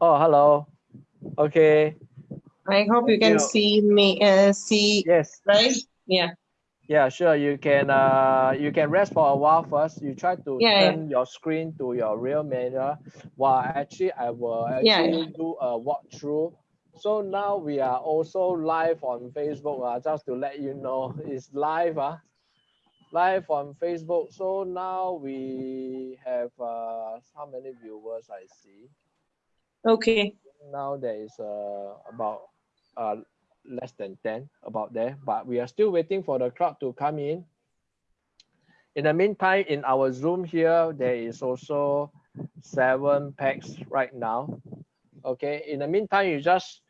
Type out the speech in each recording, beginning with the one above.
Oh, hello. Okay. I hope you can Yeah. see me, uh, see, Yes. right? Yeah, Yeah, sure. You can uh you can rest for a while first. You try to Yeah, yeah. turn your screen to your real mirror. While actually I will Yeah, actually do a walkthrough. So now we are also live on Facebook. Uh, just to let you know, it's live. Uh, live on Facebook. So now we have uh how many viewers I see. Okay. now there is uh, about uh, less than 10 about there. But we are still waiting for the crowd to come in. In the meantime in our zoom here there is also seven packs right now. Okay. In the meantime you just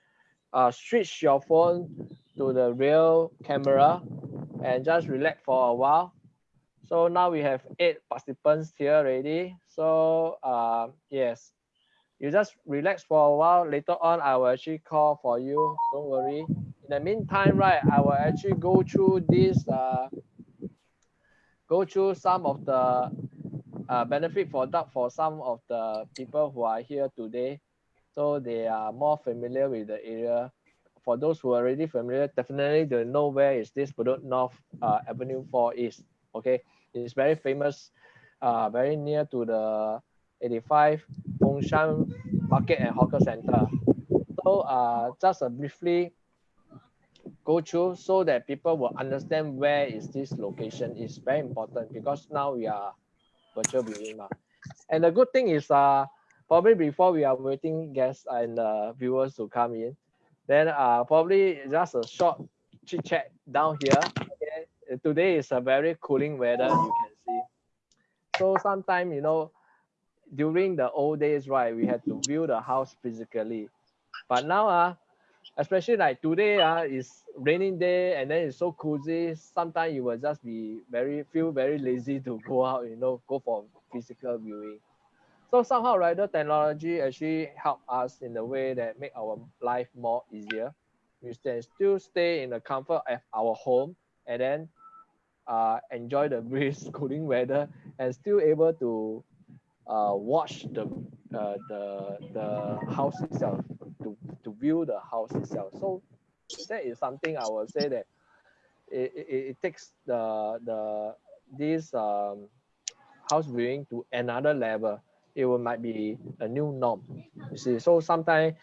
uh, switch your phone to the real camera and just relax for a while. So now we have eight participants here already. So uh, yes you just relax for a while. Later on, I will actually call for you. Don't worry. In the meantime, right, I will actually go through this, uh, go through some of the uh, benefit for that for some of the people who are here today. So they are more familiar with the area. For those who are already familiar, definitely they know where is this Bedok North uh, Avenue 4 is. Okay, it's very famous, uh, very near to the 85 Fengshan Market and Hawker Center. So uh, just uh, briefly go through so that people will understand where is this location is very important because now we are virtual viewing. And the good thing is uh, probably before we are waiting guests and uh, viewers to come in, then uh, probably just a short chit chat down here. Okay? Today is a very cooling weather, you can see. So sometimes, you know, during the old days, right, we had to view the house physically. But now, uh, especially like today, uh, is raining day and then it's so cozy. Sometimes you will just be very feel very lazy to go out, you know, go for physical viewing. So somehow, right, the technology actually help us in the way that make our life more easier. We can still stay in the comfort of our home and then uh, enjoy the breeze, cooling weather, and still able to uh, watch the uh, the the house itself to to view the house itself. So that is something I would say that it, it, it takes the the this um, house viewing to another level. It will might be a new norm. You see, so sometimes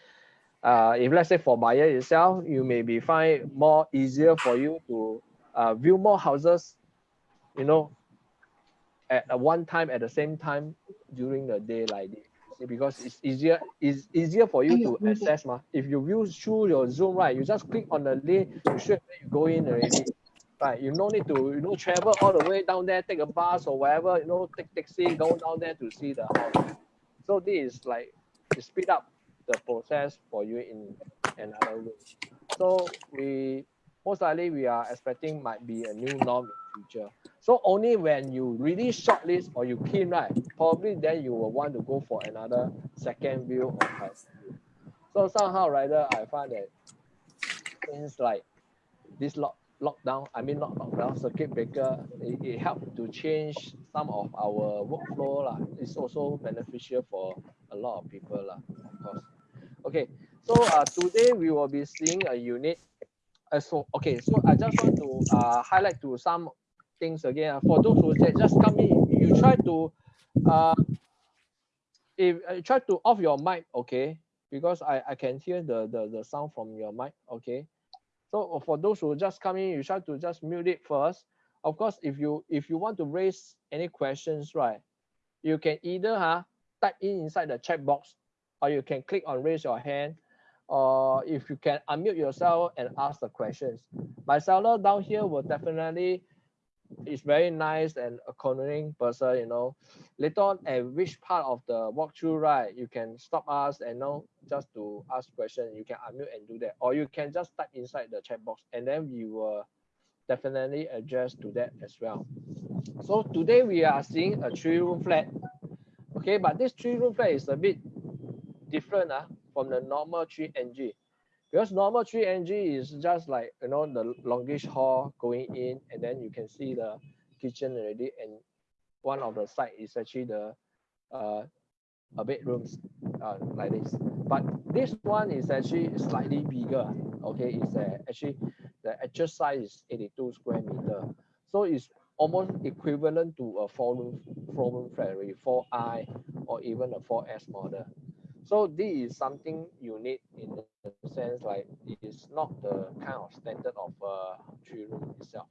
uh, if let's say for buyer itself, you may be find more easier for you to uh, view more houses, you know, at one time at the same time during the day like this because it's easier it's easier for you to access ma. if you view through your zoom right you just click on the link you straight you go in already. Right you no need to you know travel all the way down there take a bus or whatever you know take taxi go down there to see the house. So this is like to speed up the process for you in another way. So we most likely we are expecting might be a new norm so only when you really shortlist or you keen right, probably then you will want to go for another second view or third view. So somehow rather I find that things like this lock lockdown, I mean not lockdown, circuit breaker, it, it helped to change some of our workflow. lah. It's also beneficial for a lot of people, lah, of course. Okay, so uh, today we will be seeing a unit. Uh, so okay, so I just want to uh, highlight to some things again. uh, For those who ju- just come in, you try to uh, if uh, try to off your mic, okay, because I I can hear the the the sound from your mic, okay. So for those who just come in, you try to just mute it first. Of course, if you if you want to raise any questions, right, you can either huh, type in inside the chat box, or you can click on raise your hand, or if you can unmute yourself and ask the questions. My seller down here will definitely is very nice and accommodating person, you know. Later on at which part of the walkthrough, right, you can stop us and know just to ask question. You can unmute and do that. Or you can just type inside the chat box and then we will definitely address to that as well. So today we are seeing a three room flat. Okay, but this three room flat is a bit different uh, from the normal 3NG because normal 3NG is just like you know the longish hall going in and then you can see the kitchen already and one of the side is actually the uh a bedrooms uh, like this but this one is actually slightly bigger. Okay, it's uh, actually the actual size is 82 square meter. So it's almost equivalent to a four room, four room flat, already, 4i or even a 4S model. So this is something unique in the sense like it is not the kind of standard of a three room itself.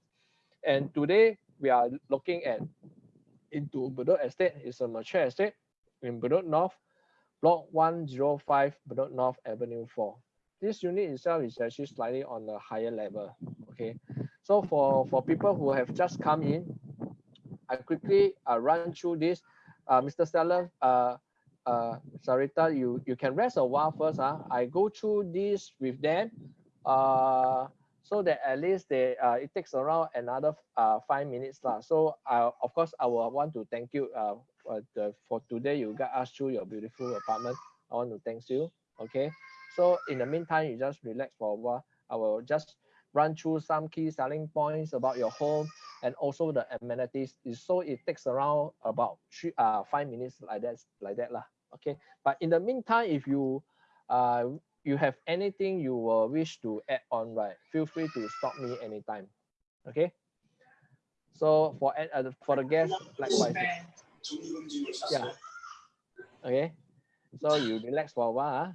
And today we are looking at into Bedok Estate. It's a mature estate in Bedok North, block 105 Bedok North Avenue 4. This unit itself is actually slightly on the higher level. Okay. So for, for people who have just come in, I quickly uh, run through this. Uh, Mr. Seller, uh, uh, Sarita, you, you can rest a while first. Huh? I go through this with them uh, so that at least they uh, it takes around another uh, five minutes. Lah. So uh, of course, I will want to thank you uh, for, the, for today. You got us through your beautiful apartment. I want to thank you. Okay. So in the meantime, you just relax for a while. I will just run through some key selling points about your home and also the amenities. So it takes around about three, uh, five minutes like that, like that lah okay? But in the meantime if you uh you have anything you will wish to add on right feel free to stop me anytime okay? So for uh, for the guests likewise. Yeah. Okay? So you relax for a while huh?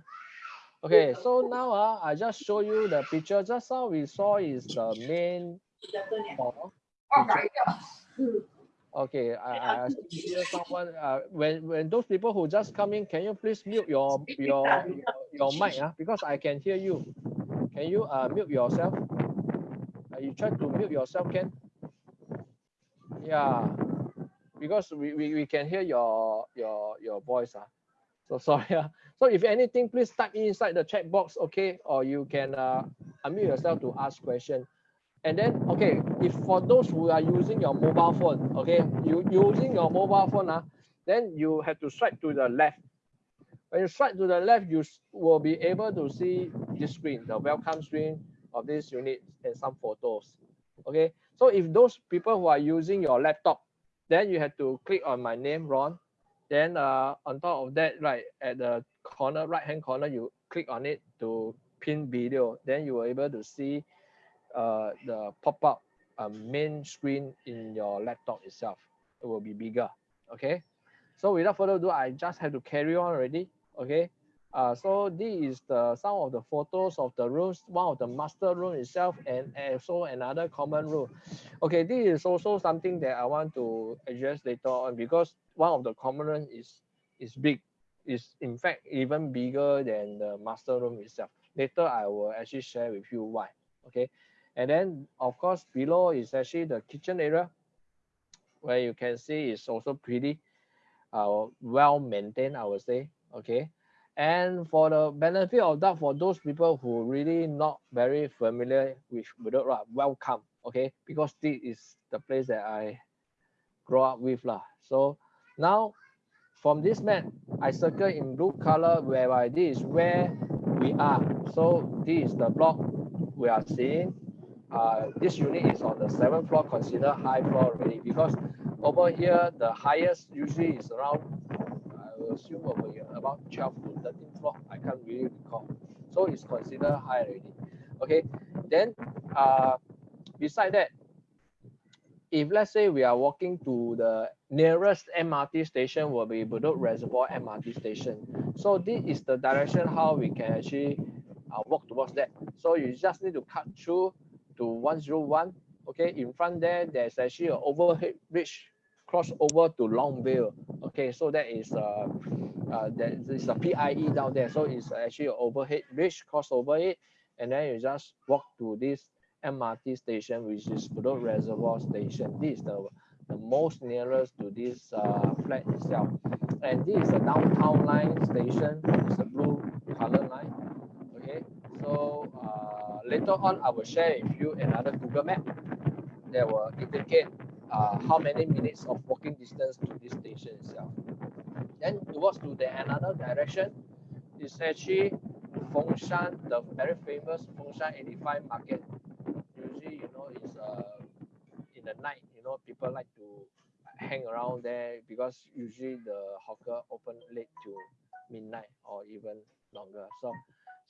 okay so now uh, i just show you the picture. Just now we saw is the main hall Okay, I, I hear someone. Uh, when when those people who just come in, can you please mute your your your, your mic? Uh, because I can hear you. Can you uh mute yourself? Uh, you try to mute yourself, Ken. Yeah, because we, we, we can hear your your your voice. Uh. So sorry. Uh. So if anything, please type inside the chat box, okay? Or you can uh, unmute yourself to ask question and then okay if for those who are using your mobile phone okay you using your mobile phone uh, then you have to swipe to the left. When you swipe to the left you will be able to see this screen the welcome screen of this unit and some photos okay? So if those people who are using your laptop then you have to click on my name ron. Then uh, on top of that right at the corner right hand corner you click on it to pin video. Then you will able to see uh, the pop-up uh, main screen in your laptop itself. It will be bigger. Okay. So without further ado, I just have to carry on already. Okay. Uh, so this is the some of the photos of the rooms, one of the master room itself, and also another common room. Okay, this is also something that I want to address later on because one of the common room is is big, is in fact even bigger than the master room itself. Later I will actually share with you why. Okay, and then of course below is actually the kitchen area where you can see it's also pretty uh, well maintained I would say okay? And for the benefit of that for those people who really not very familiar with Bedok welcome okay? Because this is the place that I grow up with lah. So now from this map I circle in blue color whereby this is where we are. So this is the block we are seeing uh, this unit is on the seventh floor, considered high floor already because over here the highest usually is around I will assume over here about 12 to 13 floor. I can't really recall. So it's considered high already. Okay, then uh, beside that, if let's say we are walking to the nearest MRT station will be Bedok Reservoir MRT station. So this is the direction how we can actually uh, walk towards that. So you just need to cut through to 101 okay? In front there there's actually an overhead bridge cross over to Longview okay? So that is uh, uh that is a PIE down there. So it's actually an overhead bridge cross over it and then you just walk to this MRT station which is Bedok Reservoir station. This is the the most nearest to this uh, flat itself. And this is a downtown line station. It's a blue color line okay? So uh, later on, I will share with you another Google map that will indicate uh, how many minutes of walking distance to this station itself. Then towards to the another direction is actually Fengshan, the very famous Fengshan 85 market. Usually, you know, it's uh, in the night, you know, people like to hang around there because usually the hawker open late to midnight or even longer. So,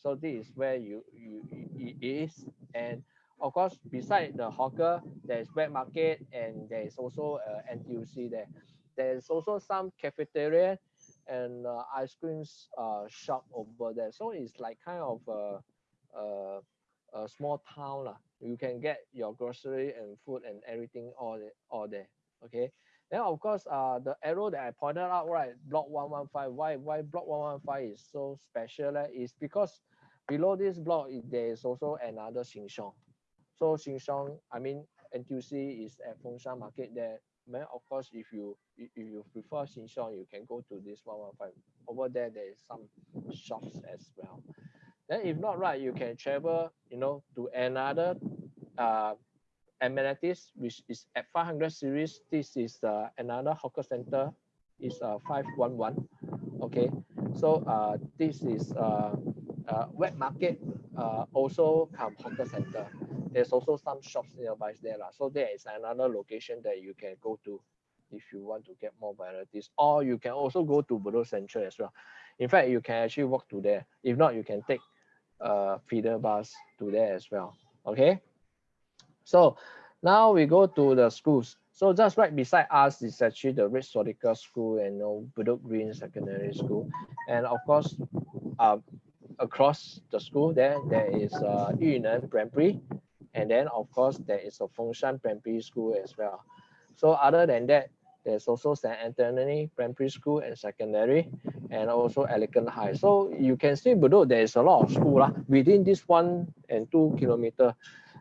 so this is where you you it is, and of course, beside the hawker, there is wet market, and there is also a NTUC there. There is also some cafeteria and uh, ice creams uh, shop over there. So it's like kind of a, a, a small town lah. You can get your grocery and food and everything all all there. Okay. Then of course, uh, the arrow that I pointed out, right, block 115. Why why block 115 is so special? Eh? Is because below this block there is also another Siong. So Siong, I mean NTUC is at Fengshan Market there. Man, of course, if you if you prefer Siong, you can go to this 115. Over there, there is some shops as well. Then if not right, you can travel, you know, to another uh, amenities, which is at 500 series. This is uh, another hawker center, is uh, 511. Okay, so uh, this is uh, uh, wet market, uh, also come hawker center. There's also some shops nearby there. lah. So there is another location that you can go to if you want to get more varieties. Or you can also go to Bedok Central as well. In fact, you can actually walk to there. If not, you can take uh, feeder bus to there as well. Okay. So now we go to the schools. So just right beside us is actually the Red Swastika School and you know, Bedok Green Secondary School. And of course, uh, across the school there, there is uh, Yu Neng Primary. And then of course, there is a Fengshan Primary School as well. So other than that, there's also St. Anthony Primary School and Secondary, and also Elegant High. So you can see below there is a lot of school lah. within this one and two kilometer.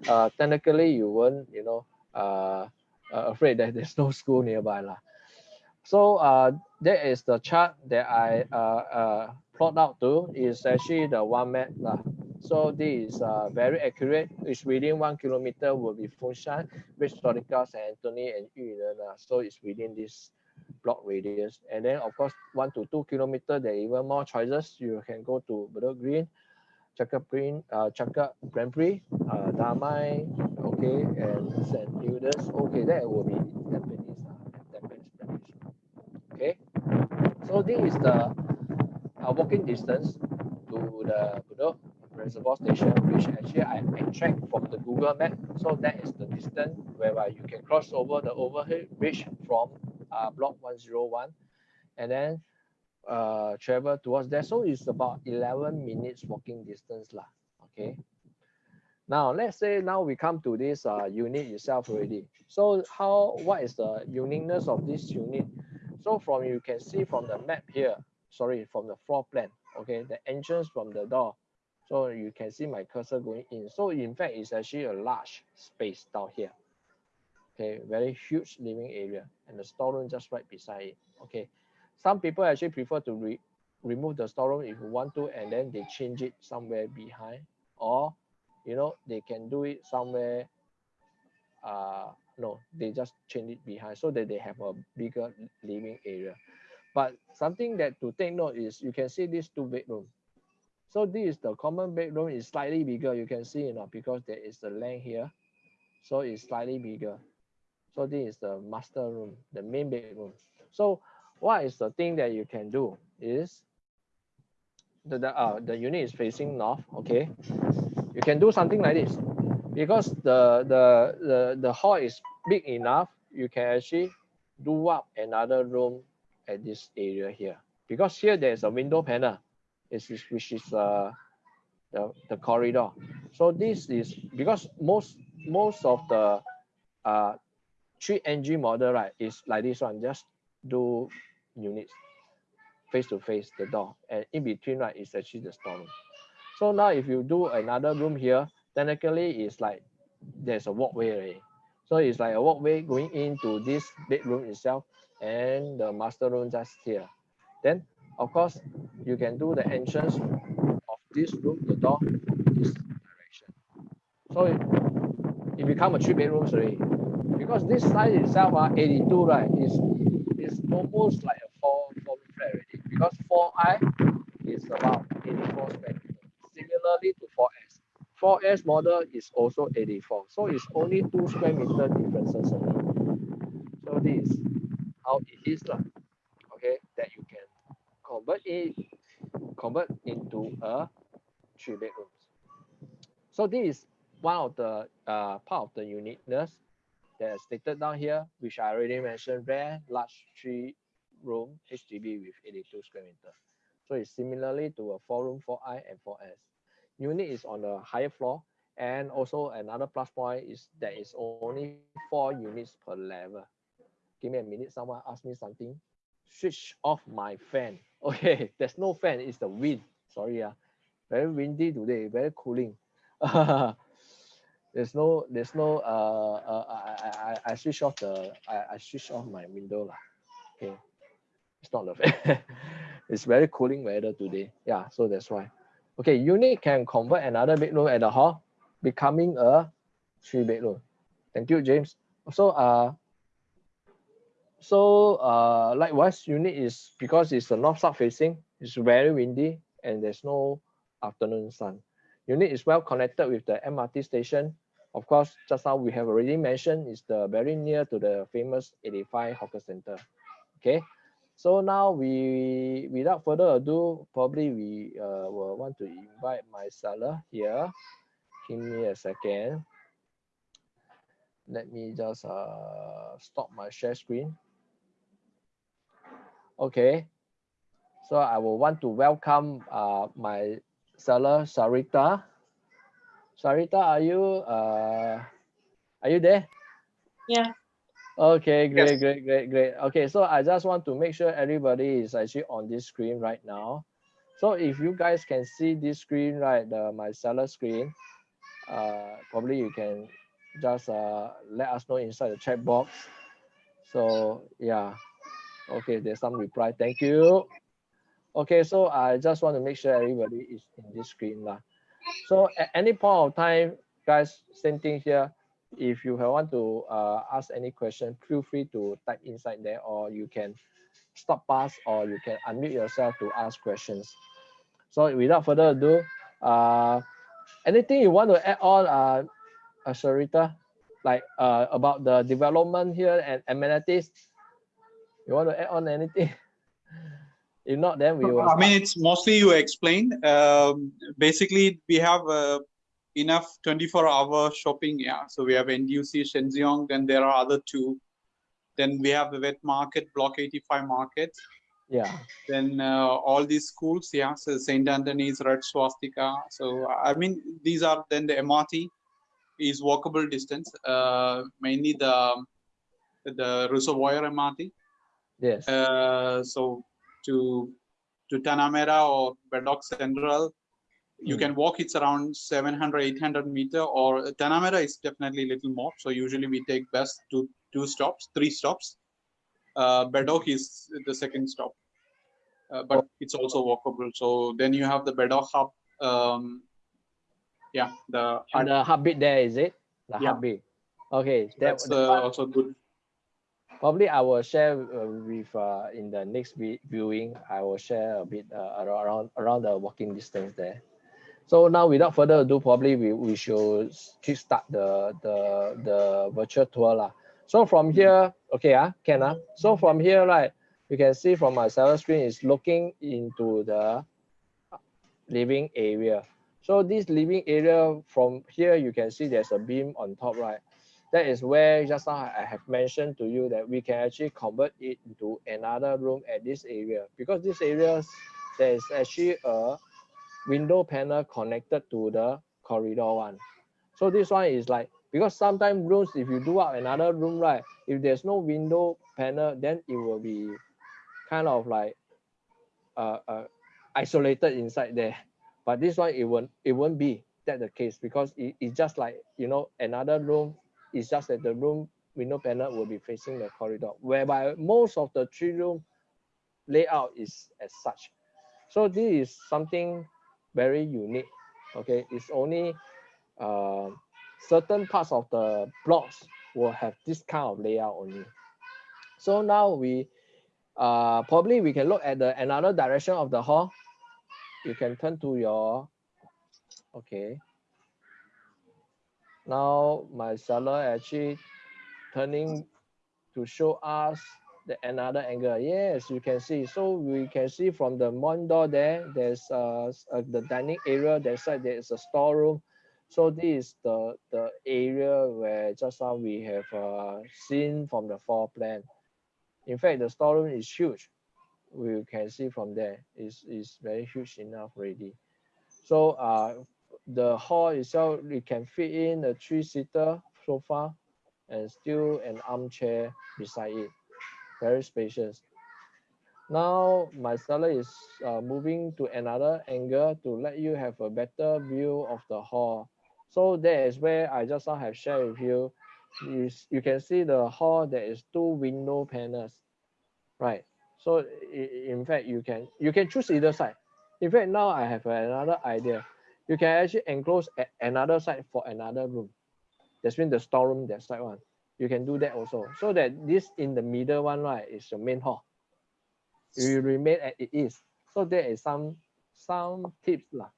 Uh, technically, you won't, you know, uh, uh, afraid that there's no school nearby lah. So uh, that is the chart that I uh, uh, plot out to is actually the OneMap lah. So this is uh, very accurate. It's within one kilometer will be Fengshan, Red Swastika, St. Anthony, and Yu Neng. Uh, so it's within this block radius. And then of course, one to two kilometer, there are even more choices. You can go to Bedok Green, Chaka Green, uh, Chaka Grand Prix, uh, Damai, okay, and St. Hilda's. Okay, that will be Tampines, uh, Primary School. Okay, so this is the uh, walking distance to the Bedok reservoir station, which actually I extract from the Google map. So that is the distance whereby you can cross over the overhead bridge from uh, block 101 and then uh, travel towards there. So it's about 11 minutes walking distance. Lah. Okay. Now, let's say now we come to this uh, unit itself already. So how, what is the uniqueness of this unit? So from, you can see from the map here, sorry, from the floor plan, okay, the entrance from the door. So you can see my cursor going in. So in fact, it's actually a large space down here. Okay, very huge living area and the storeroom just right beside it. Okay, some people actually prefer to re remove the storeroom if you want to, and then they change it somewhere behind, or you know they can do it somewhere. Uh, no, they just change it behind so that they have a bigger living area. But something that to take note is you can see these two bedroom so this is the common bedroom is slightly bigger. You can see, you know, because there is the length here. So it's slightly bigger. So this is the master room, the main bedroom. So what is the thing that you can do is the, the, uh, the unit is facing north, okay? You can do something like this. Because the, the, the, the hall is big enough, you can actually do up another room at this area here. Because here there's a window panel is, which is uh, the, the corridor. So this is because most most of the uh, 3NG model, right, is like this one, just do units face to face the door and in between, right, is actually the storeroom. So now if you do another room here, technically it's like there's a walkway already. So it's like a walkway going into this bedroom itself and the master room just here. Then of course, you can do the entrance of this room, the door, this direction. So it, it become a three bedrooms already. Because this size itself, uh, 82, right, is is almost like a four, four room flat already. Because 4i is about 84 square meter. Similarly to 4S. 4S model is also 84. So it's only two square meter differences only. So this how it is, lah. okay, that you can convert it convert into a three bedrooms. So this is one of the uh, part of the uniqueness that is stated down here, which I already mentioned, rare large three room HDB with 82 square meter. So it's similarly to a four room 4i and 4s. Unit is on the higher floor and also another plus point is that it's only four units per level. Give me a minute, someone asked me something. Switch off my fan. Okay, there's no fan, it's the wind. Sorry, uh, very windy today, very cooling. there's no, there's no, uh, uh, I, I, I switch off the, I, I switch off my window. Lah. Okay, it's not the fan. it's very cooling weather today. Yeah, so that's why. Okay, unit can convert another bedroom at the hall, becoming a three bedroom. Thank you, James. So, uh, so uh, likewise, unit is because it's a north south facing, it's very windy and there's no afternoon sun. Unit is well connected with the MRT station. Of course, just now we have already mentioned is the very near to the famous 85 hawker center. Okay, so now we, without further ado, probably we uh, will want to invite my seller here. Give me a second. Let me just uh, stop my share screen. Okay, so I will want to welcome uh, my seller, Sarita. Sarita, are you uh, are you there? Yeah. Okay, great, Yes. great, great, great. Okay, so I just want to make sure everybody is actually on this screen right now. So if you guys can see this screen, right, the my seller screen, uh, probably you can just uh, let us know inside the chat box. So yeah, okay, there's some reply. Thank you. Okay, so I just want to make sure everybody is in this screen lah. So at any point of time, guys, same thing here if you want to uh, ask any question, feel free to type inside there or you can stop us or you can unmute yourself to ask questions. So without further ado, uh, anything you want to add on, uh, uh, Sharita, like uh, about the development here and amenities? You want to add on anything? If not, then we will. I mean, it's mostly you explained. Um, basically, we have uh, enough 24-hour shopping. Yeah, so we have NTUC Shenzhen, then there are other two. Then we have the wet market, Block 85 market. yeah, Then uh, all these schools, yeah, so St. Anthony's, Red Swastika. So I mean, these are then the MRT is walkable distance. Uh, mainly the the reservoir MRT. Yes, Uh, so to to Tanah Merah or Bedok Central, you Mm. can walk. It's around 700, 800 meter. Or Tanah Merah is definitely a little more. So usually we take bus to two stops, three stops. Uh, Bedok is the second stop, uh, but it's also walkable. So then you have the Bedok hub. Um, yeah, the and the heartbeat there is it? The Yeah. heartbeat. Okay, that, that's uh, also good. Probably I will share uh, with uh, in the next viewing. I will share a bit uh, around around the walking distance there. So now, without further ado, probably we, we should kickstart the the the virtual tour lah. So from here, okay, ah, can ah. So from here, right, you can see from my seller screen is looking into the living area. So this living area from here, you can see there's a beam on top, right? That is where just now I have mentioned to you that we can actually convert it into another room at this area because this area there is actually a window panel connected to the corridor one. So this one is like because sometimes rooms if you do up another room right if there's no window panel then it will be kind of like uh, uh isolated inside there but this one it won't it won't be that the case because it, it's just like you know another room it's just that the room window panel will be facing the corridor, whereby most of the three room layout is as such. So this is something very unique. Okay, it's only uh, certain parts of the blocks will have this kind of layout only. So now we uh, probably we can look at the another direction of the hall. You can turn to your okay now my seller actually turning to show us the another angle. Yes, you can see. So we can see from the main door there, there's uh, uh, the dining area. That side there is a storeroom. So this is the the area where just now we have uh, seen from the floor plan. In fact, the storeroom is huge. We can see from there is is very huge enough already. So uh, the hall itself, we can fit in a three-seater sofa and still an armchair beside it. Very spacious. Now my seller is uh, moving to another angle to let you have a better view of the hall. So that is where I just now have shared with you. Is you can see the hall there is two window panels, right? So in fact you can you can choose either side. In fact now I have another idea. You can actually enclose another side for another room. That's mean the storeroom that side one. You can do that also. So that this in the middle one right is your main hall. You remain as it is. So there is some some tips lah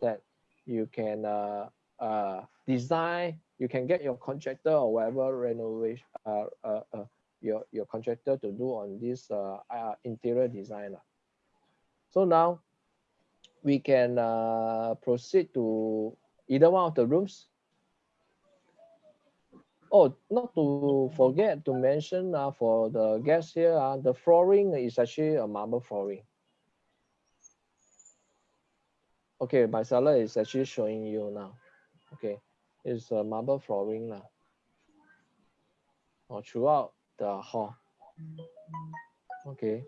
that you can uh, uh, design. You can get your contractor or whatever renovation uh, uh, uh, your your contractor to do on this uh, uh, interior design lah. So now we can uh, proceed to either one of the rooms. Oh, not to forget to mention uh, for the guests here, uh, the flooring is actually a marble flooring. Okay, my seller is actually showing you now. Okay, it's a marble flooring now. Or throughout the hall. Okay,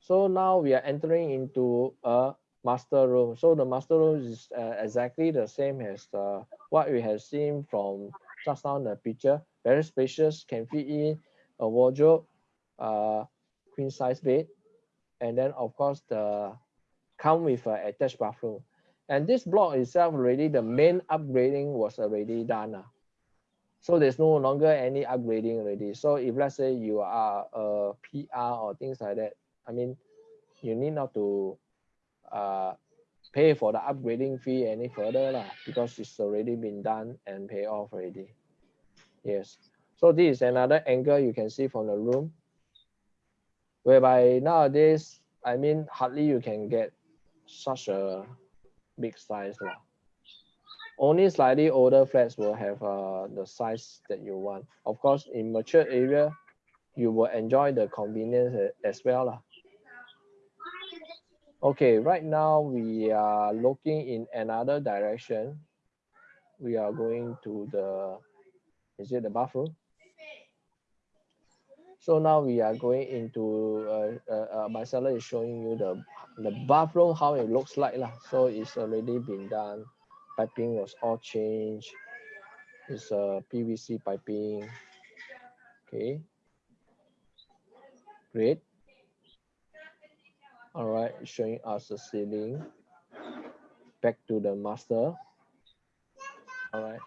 so now we are entering into a master room. So the master room is uh, exactly the same as the, what we have seen from just now the picture. Very spacious, can fit in a wardrobe, uh, queen size bed, and then of course the come with an attached bathroom. And this block itself already the main upgrading was already done. ah. So there's no longer any upgrading already. So if let's say you are a PR or things like that, I mean, you need not to uh, pay for the upgrading fee any further lah, because it's already been done and pay off already. Yes. So this is another angle you can see from the room. Whereby nowadays, I mean, hardly you can get such a big size lah. Only slightly older flats will have uh, the size that you want. Of course, in mature area, you will enjoy the convenience as well lah. Okay, right now we are looking in another direction. We are going to the, is it the bathroom? So now we are going into, uh, uh, uh, my seller is showing you the, the bathroom, how it looks like lah. So it's already been done. Piping was all changed. It's a PVC piping. Okay. Great. All right, showing us the ceiling. Back to the master. All right.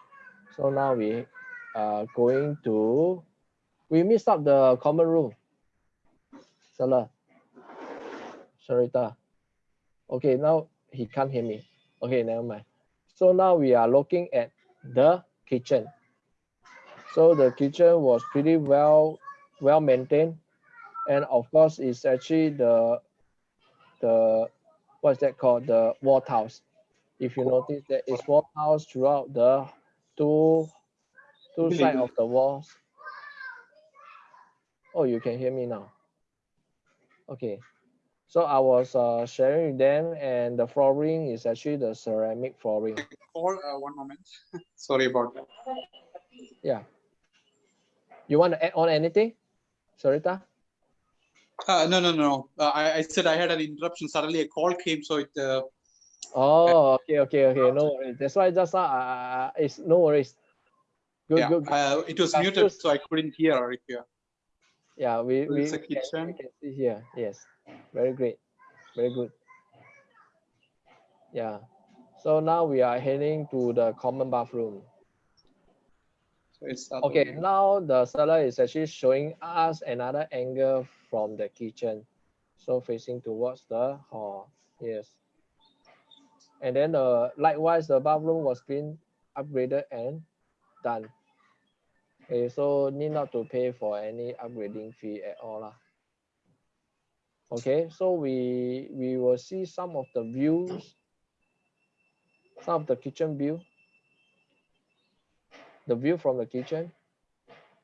So now we are going to, we missed up the common room. Salah. Sarita. Okay, now he can't hear me. Okay, never mind. So now we are looking at the kitchen. So the kitchen was pretty well, well maintained. And of course, it's actually the, the, what's that called? The wall tiles. If you notice that it's wall tiles throughout the two, two Really side of the walls. Oh, you can hear me now. Okay. So I was uh, sharing with them and the flooring is actually the ceramic flooring. Or uh, one moment. Sorry about that. Yeah. You want to add on anything, Sarita? Uh, no, no, no. Uh, I, I said I had an interruption. Suddenly a call came, so it. Uh, Oh, okay, okay, okay. No worries. That's why just now, uh, it's no worries. Good, yeah, good. good. uh, it was Uh, muted, just- so I couldn't hear if you. Yeah, we, so we, it's a we can, we kitchen. can see here. Yes, very great. Very good. Yeah. So now we are heading to the common bathroom. So it's Okay, now the seller is actually showing us another angle from the kitchen. So facing towards the hall. Yes. And then uh, likewise, the bathroom was been upgraded and done. Okay, so need not to pay for any upgrading fee at all. lah. Okay, so we we will see some of the views, some of the kitchen view, the view from the kitchen,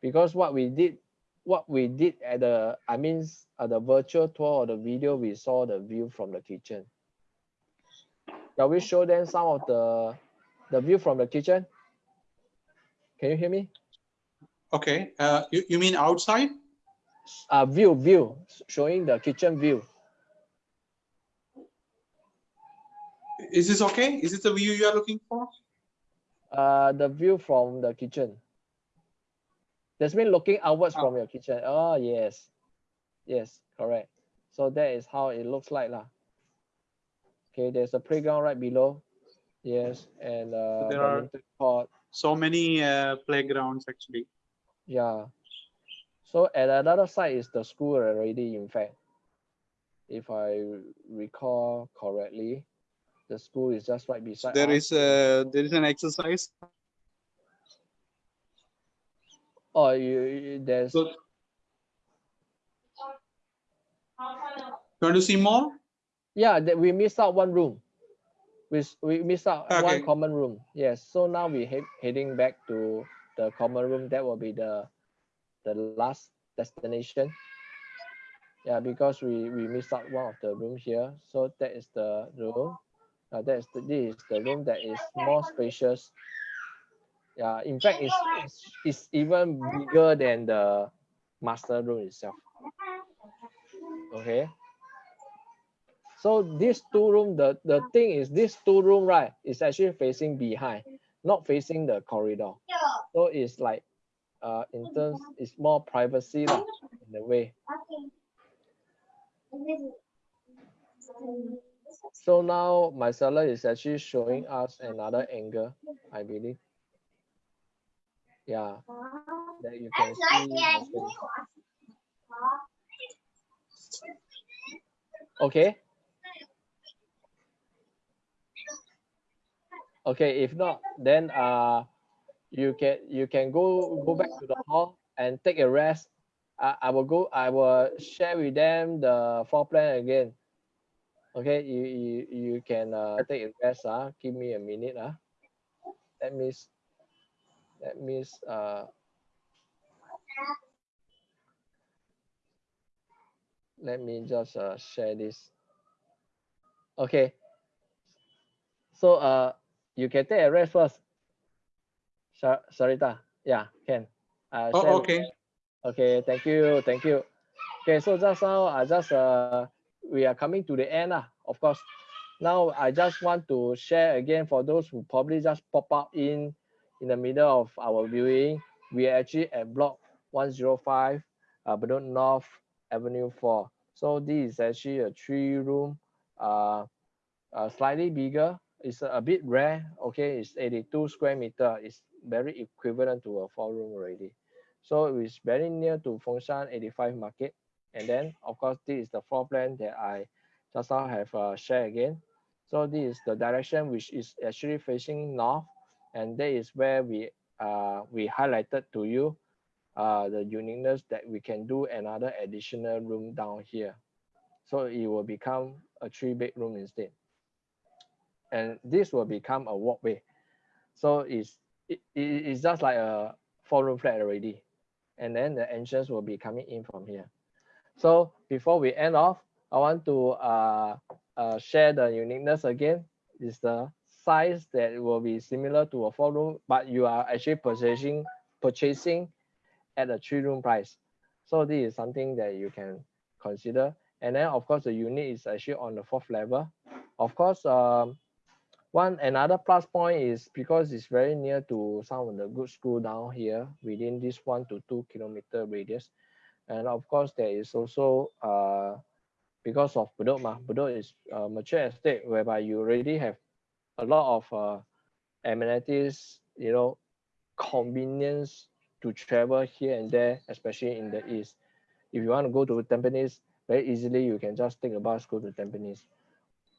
because what we did, what we did at the, I mean, at the virtual tour or the video, we saw the view from the kitchen. Shall we show them some of the the view from the kitchen? Can you hear me? Okay, uh, you, you mean outside? Uh, view, view, showing the kitchen view. Is this okay? Is this the view you are looking for? Uh, the view from the kitchen. That's mean looking outwards Oh. from your kitchen. Oh, yes. Yes, correct. So that is how it looks like lah. Okay, there's a playground right below. Yes, and uh, there are- court. So many uh, playgrounds actually. Yeah. So at another side is the school already, in fact. If I recall correctly, the school is just right beside. There us. is a there is an exercise. Oh, you, there's So, you want to see more? yeah, that we missed out one room. We we missed out Okay. one common room. Yes. So now we head heading back to the common room. That will be the the last destination. Yeah, because we we missed out one of the room here. So that is the room. Uh, that is the this is the room that is more spacious. Yeah, in fact, it's, it's it's even bigger than the master room itself. Okay. So this two room, the, the thing is this two room, right, is actually facing behind, not facing the corridor. So it's like, uh, in terms, it's more privacy lah, in a way. So now my seller is actually showing us another angle, I believe. Yeah, you can see. Okay. Okay, if not, then uh, you can you can go go back to the hall and take a rest. I, I will go. I will share with them the floor plan again. Okay, you you, you can uh, take a rest. Uh, give me a minute. Uh. Let me s- let me uh. Let me just uh, share this. Okay. So uh, you can take a rest first. Sar- Sarita, yeah, can. Uh, Oh, okay. Okay, thank you, thank you. Okay, so just now I just uh we are coming to the end lah, of course. Now I just want to share again for those who probably just pop up in in the middle of our viewing. We are actually at block 105 uh Bedok North Avenue 4. So this is actually a three room uh, uh slightly bigger. It's a bit rare. Okay, it's 82 square meter. It's very equivalent to a four room already. So it's very near to Fengshan 85 market. And then of course, this is the floor plan that I just now have uh, shared again. So this is the direction which is actually facing north. And that is where we uh, we highlighted to you uh, the uniqueness that we can do another additional room down here. So it will become a three bedroom instead. And this will become a walkway. So it's, it, it- it's just like a four room flat already and then the entrance will be coming in from here. So before we end off, I want to uh, uh, share the uniqueness again. Is the size that will be similar to a four room, but you are actually purchasing purchasing at a three room price. So this is something that you can consider. And then of course the unit is actually on the fourth level. Of course, um, one another plus point is because it's very near to some of the good school down here within this one to two kilometer radius. And of course, there is also uh, because of Bedok, ma, Bedok is a mature estate whereby you already have a lot of uh, amenities, you know, convenience to travel here and there, especially in the east. If you want to go to Tampines, very easily you can just take a bus go to Tampines,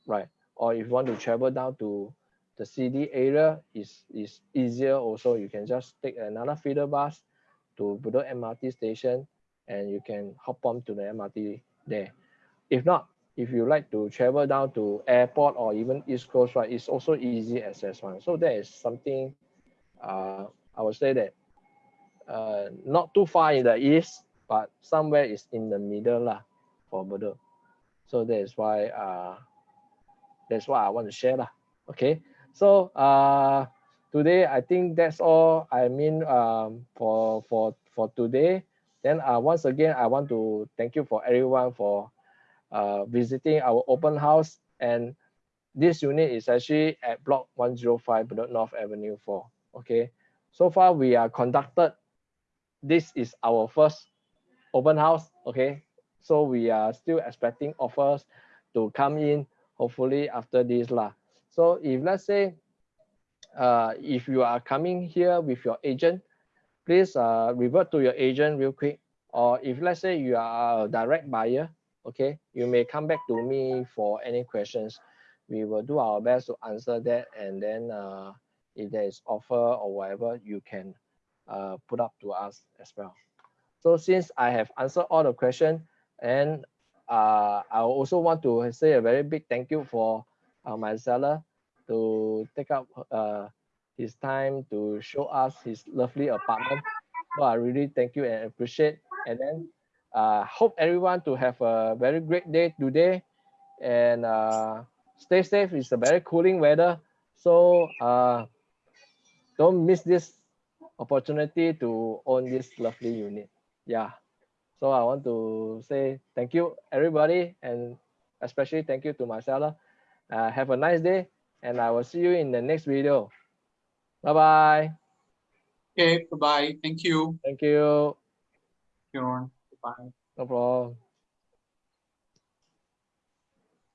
right? Or if you want to travel down to the city area, is is easier also. You can just take another feeder bus to Bedok MRT station, and you can hop on to the MRT there. if not, if you like to travel down to airport or even East Coast, right, it's also easy access one. So that is something uh, I would say that uh, not too far in the east, but somewhere is in the middle lah for Bedok. So that is why uh, that's what I want to share lah. Okay, so uh, today I think that's all. I mean um, for for for today. Then uh, once again, I want to thank you for everyone for uh, visiting our open house. And this unit is actually at block 105 Bedok North Avenue 4. Okay, so far we are conducted. This is our first open house. Okay, so we are still expecting offers to come in hopefully after this lah. So if let's say uh, if you are coming here with your agent, please uh, revert to your agent real quick. Or if let's say you are a direct buyer, okay, you may come back to me for any questions. We will do our best to answer that. And then uh, if there is offer or whatever, you can uh, put up to us as well. So since I have answered all the questions, and uh, I also want to say a very big thank you for uh, my seller to take up uh, his time to show us his lovely apartment. So I really thank you and appreciate. And then uh, hope everyone to have a very great day today and uh, stay safe. It's a very cooling weather. So uh, don't miss this opportunity to own this lovely unit. Yeah. So I want to say thank you everybody and especially thank you to my seller. Uh, have a nice day and I will see you in the next video. Bye bye. Okay, bye-bye. Thank you. Thank you. Bye. No problem.